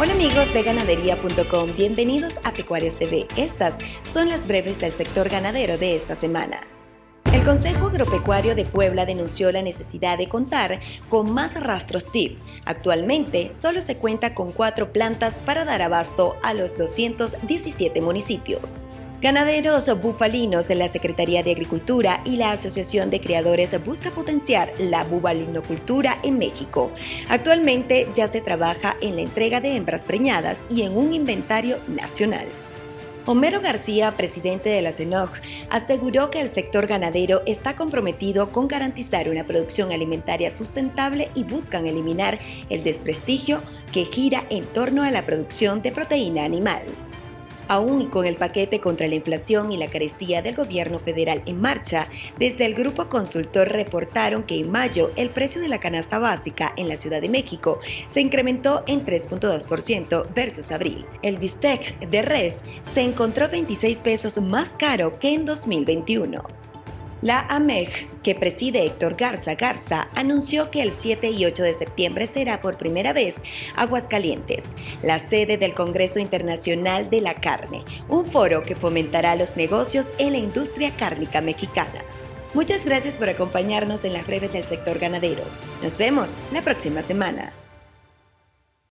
Hola amigos de ganadería.com, bienvenidos a Pecuarios TV. Estas son las breves del sector ganadero de esta semana. El Consejo Agropecuario de Puebla denunció la necesidad de contar con más rastros TIP. Actualmente solo se cuenta con cuatro plantas para dar abasto a los 217 municipios. Ganaderos bufalinos la Secretaría de Agricultura y la Asociación de Criadores busca potenciar la bubalinocultura en México. Actualmente ya se trabaja en la entrega de hembras preñadas y en un inventario nacional. Homero García, presidente de la CENOG, aseguró que el sector ganadero está comprometido con garantizar una producción alimentaria sustentable y buscan eliminar el desprestigio que gira en torno a la producción de proteína animal. Aún y con el paquete contra la inflación y la carestía del gobierno federal en marcha, desde el grupo consultor reportaron que en mayo el precio de la canasta básica en la Ciudad de México se incrementó en 3.2% versus abril. El bistec de res se encontró 26 pesos más caro que en 2021. La AMEG, que preside Héctor Garza Garza, anunció que el 7 y 8 de septiembre será por primera vez Aguascalientes, la sede del Congreso Internacional de la Carne, un foro que fomentará los negocios en la industria cárnica mexicana. Muchas gracias por acompañarnos en las breves del sector ganadero. Nos vemos la próxima semana.